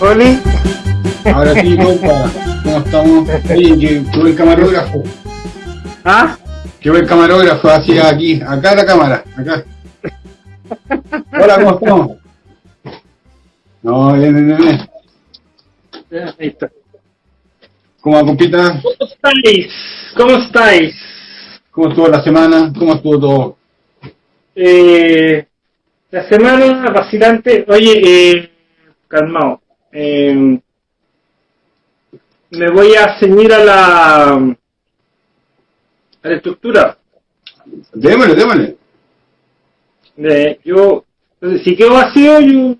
Oli. Ahora sí, compa, ¿cómo estamos? Oye, que, que buen camarógrafo. ¿Ah? Qué buen camarógrafo, así aquí, acá la cámara, acá. Hola, ¿cómo estamos? No, bien, bien, bien, Ahí está. ¿Cómo va, compita? ¿Cómo estáis? ¿Cómo estáis? ¿Cómo estuvo la semana? ¿Cómo estuvo todo? Eh, la semana vacilante. Oye, eh, calmado. Eh, me voy a ceñir a la, a la estructura. Démosle, démosle. De, yo, entonces, si quedo vacío, yo.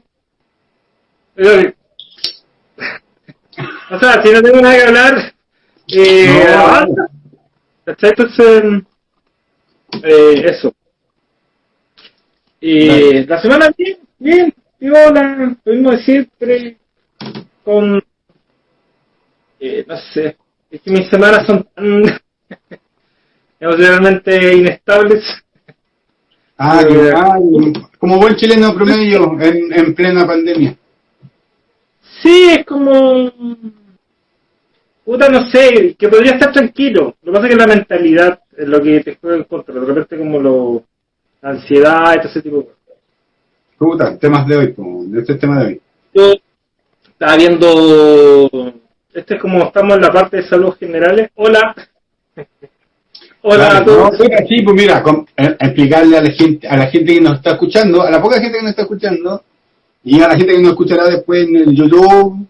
Eh, o sea, si no tengo nada que hablar, eh, No. avanza. Entonces, eh, eso. Y Dale. la semana bien, bien, viola, lo mismo de siempre, con, eh, no sé, es que mis semanas son tan emocionalmente inestables. Ah, Eh, que- ah, como buen chileno promedio en, en plena pandemia. Sí, es como. Puta, no sé, que podría estar tranquilo. Lo que pasa es que la mentalidad es lo que te juega en contra. De repente, como lo. la ansiedad todo ese tipo de cosas. Puta, temas de hoy, de este tema de hoy. Yo estaba viendo. Este es como estamos en la parte de salud generales. Hola. Hola Claro, a todos. no, así, pues mira, con- eh, explicarle a la gente, a la gente que nos está escuchando, a la poca gente que nos está escuchando, y a la gente que nos escuchará después en el YouTube,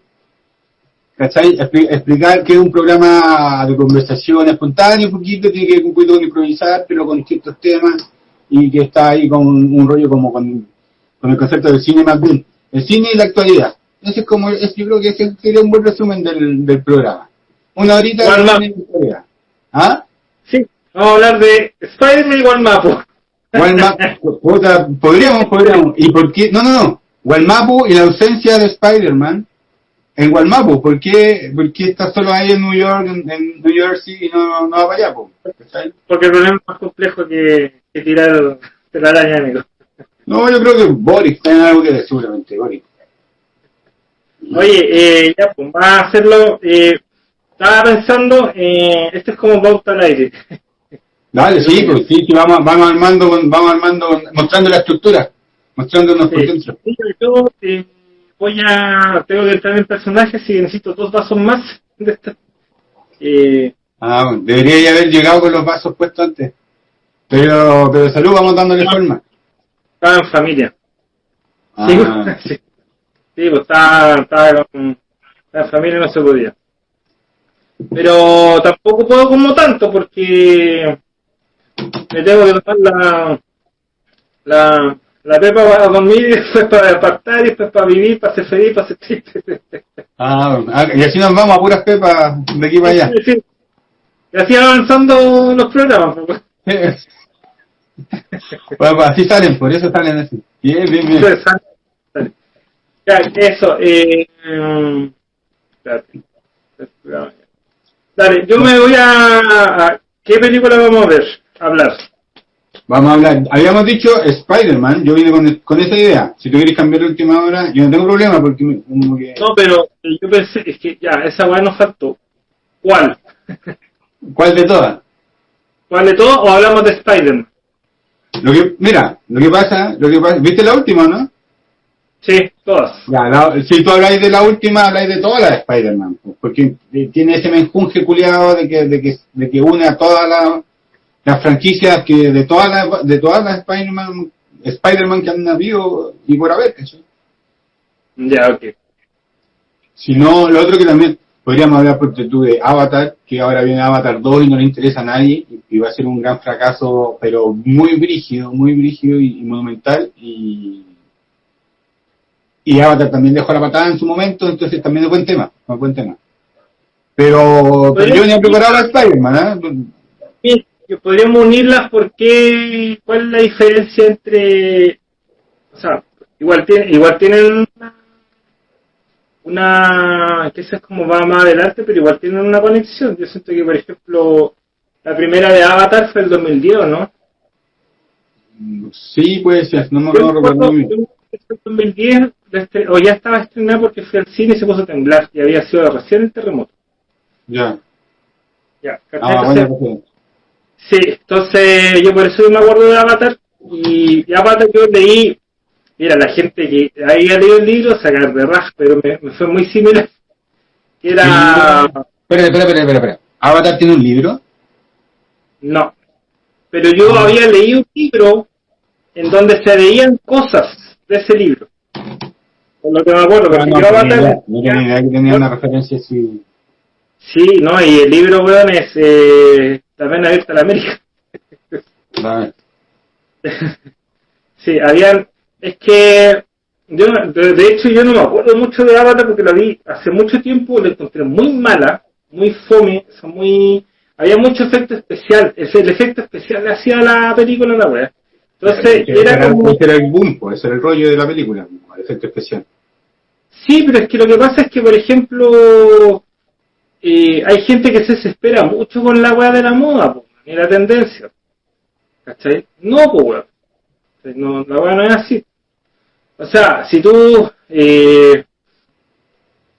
¿cachai? Expli- explicar que es un programa de conversación espontáneo, un poquito, tiene que ver un poquito con improvisar, pero con distintos temas, y que está ahí con un rollo como con, con el concepto del cine más bien. El cine y la actualidad. Ese es como, es- yo creo que ese sería un buen resumen del, del programa. Una horita ¿Cuál de actualidad. ¿Ah? Sí, vamos a hablar de Spider-Man y Walmapu. Podríamos, podríamos. ¿Y por qué? No, no, no. Walmapu y la ausencia de Spider-Man en Walmapu. ¿Por qué, por qué está solo ahí en New York, en, en New Jersey y no, no va para allá? po? Porque el problema es más complejo que, que tirar telaraña, amigo. No, yo creo que Boris tiene algo que decir, seguramente, Boris. Oye, eh, ya, pues, va a hacerlo. Eh, estaba pensando, eh, esto es como pauta al aire. Dale, sí, pues sí, sí, vamos, vamos armando, vamos armando, mostrando la estructura, mostrándonos por Sí. dentro. Sí, yo voy a. Tengo que entrar en personaje, si necesito dos vasos más de esta. Eh, Ah, debería ya haber llegado con los vasos puestos antes. Pero, pero salud, vamos dándole forma. estaba en familia. Ah, Sí, sí. Sí, pues estaba, estaba con la familia y no se podía. Pero tampoco puedo como tanto porque me tengo que tomar la, la, la pepa para dormir y después para apartar y después para vivir, para ser feliz, para ser triste. Ah, ah, y así nos vamos a puras pepas de aquí para allá. Sí, sí. Y así avanzando los programas. pues. Bueno, pues así salen, por eso salen así. Bien, bien, bien. Ya, eso. Eh. Dale, yo me voy a, a- ¿Qué película vamos a ver? A hablar. Vamos a hablar. Habíamos dicho Spider-Man, yo vine con, con esa idea. Si tú quieres cambiar de última hora, yo no tengo problema porque me- como que... No, pero yo pensé, es que ya, esa weá nos faltó. ¿Cuál? ¿Cuál de todas? ¿Cuál de todo o hablamos de Spider-Man? Lo que, mira, lo que pasa, lo que pasa, ¿viste la última, no? Sí, todas. Ya, la- si tú habláis de la última, habláis de todas las de Spider-Man, porque tiene ese menjunje culiado de que, de que, de que une a todas las las franquicias que de todas las de todas las Spider-Man Spider-Man que han habido y por haber, ¿cachai? Ya, ok. Si no, lo otro que también podríamos hablar por tú de Avatar, que ahora viene Avatar 2 y no le interesa a nadie, y, va a ser un gran fracaso, pero muy brígido, muy brígido y, y monumental, y, y Avatar también dejó la patada en su momento, entonces también es buen tema, es buen tema. Pero, pero yo venía preparado a Spider-Man, ¿eh? Que podríamos unirlas porque ¿cuál es la diferencia entre o sea, igual tiene, igual tienen una, una, que esa es como va más adelante, pero igual tienen una conexión. Yo siento que, por ejemplo, la primera de Avatar fue el 2010, ¿no? Sí, puede ser, no me acuerdo recuerdo el 2010, de este- o ya estaba estrenada porque fui al cine y se puso a temblar, y había sido recién el terremoto. Ya. Ya. Ah, bueno, Sí, entonces yo por eso me acuerdo de Avatar y, y Avatar yo leí, mira, la gente que había leído el libro sacar de raja, pero me, me fue muy similar. Que Era, Espera, espera, espera, espera. ¿Avatar tiene un libro? no, pero yo había leído un libro en donde se veían cosas de ese libro. Por lo que me acuerdo, porque Ah, no, yo no tenía Avatar... no tenía idea que tenía una referencia así. Sí, no, y el libro, weón, es eh, también abierto a la América. Vale. Sí, habían. Es que. Yo, de, hecho, yo no me acuerdo mucho de Avatar porque la vi hace mucho tiempo, la encontré muy mala, muy fome, o sea, muy. Había mucho efecto especial. El, el efecto especial le hacía la película la wea. Entonces, Ese era como. ese era el boom, pues, ese era el rollo de la película, el efecto especial. Sí, pero es que lo que pasa es que, por ejemplo, eh, hay gente que se desespera mucho con la weá de la moda, po, y la tendencia. ¿Cachai? No, pues weón. No, la weá no es así. O sea, si tú... Eh,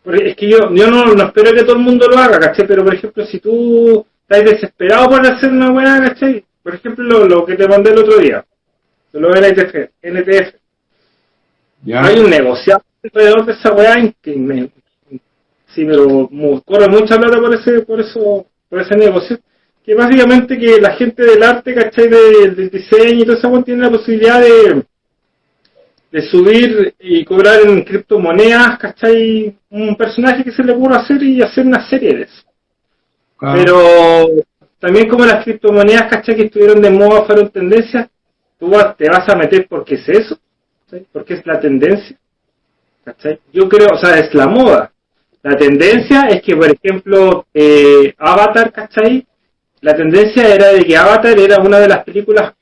porque es que yo, yo no, no espero que todo el mundo lo haga, ¿cachai? Pero, por ejemplo, si tú estás desesperado por hacer una weá, ¿cachai? Por ejemplo, lo, lo que te mandé el otro día, lo de NTF, NTF. ¿Ya? Hay un negocio alrededor de esa weá que me, sí, pero corre mucha plata por ese, por eso, por ese negocio. Que básicamente que la gente del arte, ¿cachai? De- del diseño y todo eso tiene la posibilidad de, de subir y cobrar en criptomonedas, ¿cachai? Un personaje que se le ocurra hacer y hacer una serie de eso. Pero también como las criptomonedas, ¿cachai? Que estuvieron de moda, fueron tendencias, tú te vas a meter porque es eso. Porque es la tendencia, ¿cachai? Yo creo, o sea, es la moda. La tendencia es que, por ejemplo, eh, Avatar, ¿cachai? La tendencia era de que Avatar era una de las películas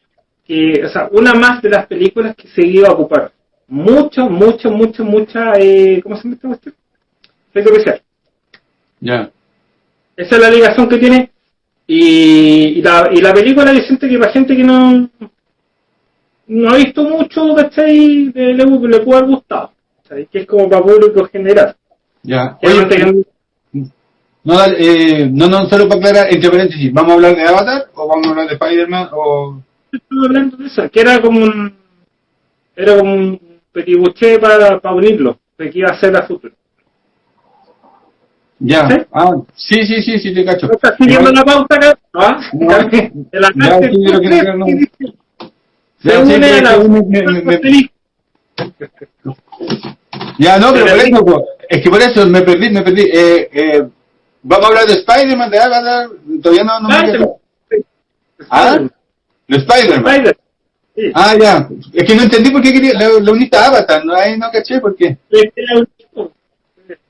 que, o sea, una más de las películas que se iba a ocupar. Mucho, mucho, mucho, mucha, eh, ¿cómo se llama esta cuestión? Efecto especial. Ya. Esa es la ligación que tiene. Y, y la, y la película yo siento que para gente que no no ha visto mucho, ¿cachai? Le, le, le puede haber gustado. ¿cachai? Que es como para público general. Ya. Oye, no tengan- no, dale, eh, no, no, solo para aclarar, entre paréntesis, ¿vamos a hablar de Avatar o vamos a hablar de Spider-Man o...? estuve hablando de eso, que era como un era como un petibuché para, para unirlo, de que iba a ser a futuro. Ya. ¿Sí? Ah, sí, sí, sí, sí, te cacho. ¿No estás siguiendo la pauta acá? ¿Ah? No. De la Ya, sí, creo que no. Se une la me- me- me- Ya, no, pero por eso, es que por eso me perdí, me perdí. Eh, eh, vamos a hablar de Spider-Man, de Avatar, todavía no, no me. ¿Ah? De Spider-Man. Spider. Sí. Ah, ya. Es que no entendí por qué quería, lo, lo uniste a Avatar, no, ahí no caché por qué.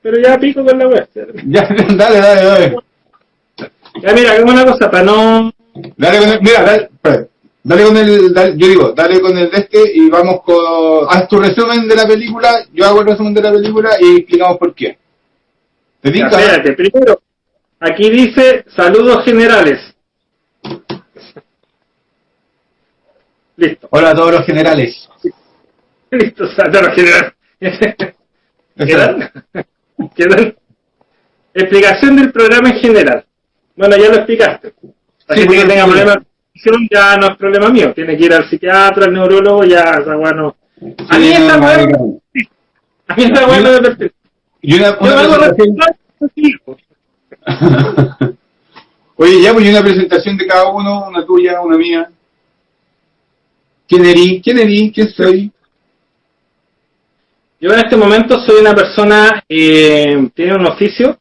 Pero ya pico con la web. Ya, dale, dale, dale. Ya mira, hagamos una cosa para no. Dale mira, dale. Dale con el, dale- yo digo, dale con el de este y vamos con, haz tu resumen de la película, yo hago el resumen de la película y explicamos por qué. ¿Te Ya, espérate, primero, aquí dice saludos generales. Listo, Hola a todos los generales. listo, saludos generales. ¿Quedan? ¿Quedan? Explicación del programa en general. Bueno, ya lo explicaste. La Sí, que tenga problemas ya no es problema mío. Tiene que ir al psiquiatra, al neurólogo, ya esa weá no. A mí esa weá no, no. a mí esa weá no me pertenece. Yo Oye, ya, pues una presentación de cada uno, una tuya, una mía. ¿Quién erí? ¿Quién erí? ¿Quién soy? Yo en este momento soy una persona eh, tiene un oficio.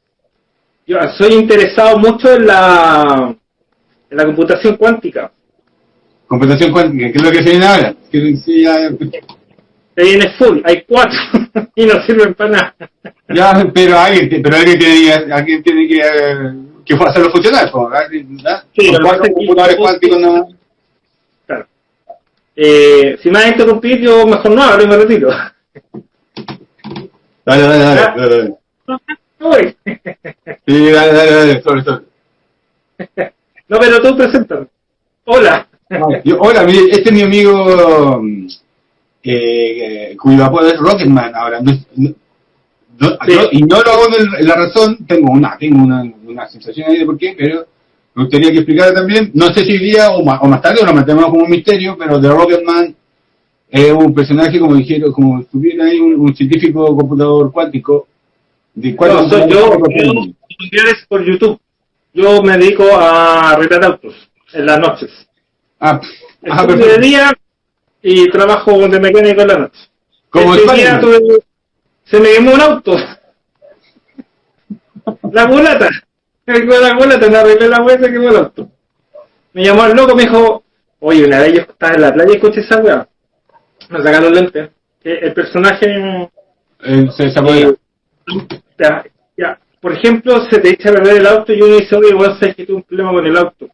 Yo soy interesado mucho en la en la computación cuántica. Computación cuántica, que es lo que se viene ahora. Ya, Se viene full, hay cuatro y no sirven para nada. ya, pero alguien, pero alguien tiene, alguien tiene que, que hacerlo funcionar. cuatro computadores cuánticos no. Claro. Eh, si me vas a interrumpir, yo mejor no hablo y me retiro. Dale, dale, dale. dale, dale. Sí, dale, dale, dale, sobre, sobre. No, pero tú preséntame. Hola. Yo- hola, mire, este es mi amigo mm, eh, eh, cuyo apodo es Rocketman ahora. No, es- no- no- Sí. yo- y no lo hago en la razón, tengo una tengo una, una sensación ahí de por qué, pero me gustaría que explicara también, no sé si hoy día o más, o más tarde o lo mantenemos como un misterio, pero The Rocketman es un personaje, como dijeron, como estuviera ahí, un, un científico computador cuántico. De No, soy yo, yo computadores. tutoriales por YouTube. Yo me dedico a arreglar autos en las noches. Ah, ah, de día y trabajo de mecánico en la noche. Como Este día tuve- se me quemó un auto. La mulata. La mulata, me arreglé la hueá y se quemó el auto. Me llamó el loco, me dijo, oye, una vez yo estaba en la playa y escuché esa weá. Me sacaron los lentes. Que el personaje Eh, se, apodera. ya, ya. Por ejemplo, se te echa a perder el auto y uno dice, oye, vos sabes que tuve un problema con el auto.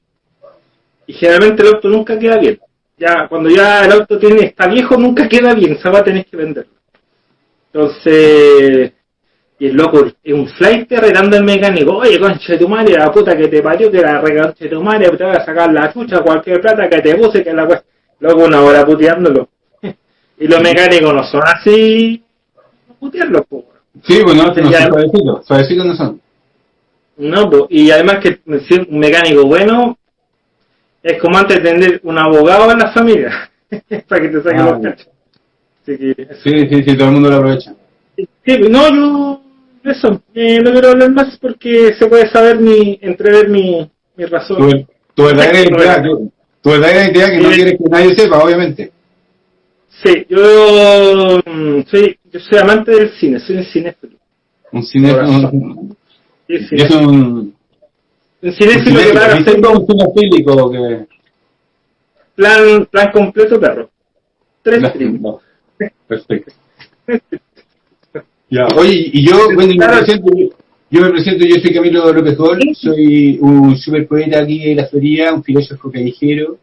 Y generalmente el auto nunca queda bien. Ya, cuando ya el auto tiene, está viejo, nunca queda bien, se va a tener que venderlo. Entonces, y el loco es un flight arreglando el mecánico, oye, concha de tu madre, la puta que te parió, que la regancha de tu madre, te voy a sacar la chucha, cualquier plata que te puse, que la cuesta. Luego una hora puteándolo. y los mecánicos no son así, putearlos, po. Sí, bueno, no, Ya. suavecitos, suavecitos no son. No, po, y además que si un mecánico bueno es como antes de tener un abogado en la familia para que te saquen Ah, los cachos. Así que. Sí, sí, sí, todo el mundo lo aprovecha. Sí, no, yo eso, eh, no quiero hablar más porque se puede saber mi, entrever mi, mi razón. Tu, tu verdadera identidad, tu, tu verdadera identidad que no quieres que nadie sepa, obviamente. Sí, yo mm, soy, yo soy amante del cine, soy un cinéfilo. Un cinéfilo. Un, Sí, es un, Un cinéfilo que va a hacer cinéfilo, un cinefílico que. plan, plan completo, perro. Tres no. Perfecto. Ya, oye, y yo, bueno, me presento, yo, me presento, yo soy Camilo López Gol, soy un super poeta aquí de la feria, un filósofo callejero,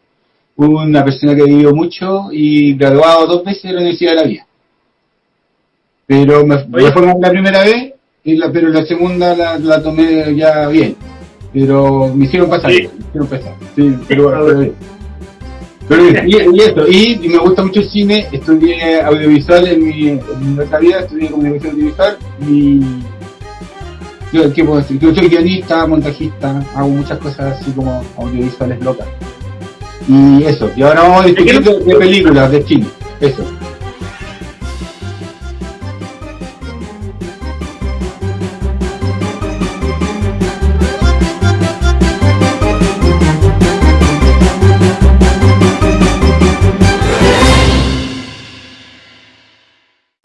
una persona que ha vivido mucho y graduado dos veces de la Universidad de la Vida. Pero me, me fue mal la primera vez, y la, pero la segunda la, la tomé ya bien. Pero me hicieron pasar, Sí. me hicieron pasar. Sí, pero, pero- pero y, y eso, y, y me gusta mucho el cine, estudié audiovisual en mi, en mi otra vida, estudié comunicación audiovisual y yo, ¿qué puedo decir? Yo soy guionista, montajista, hago muchas cosas así como audiovisuales locas. Y eso, y ahora vamos a discutir de, de películas, de cine, eso.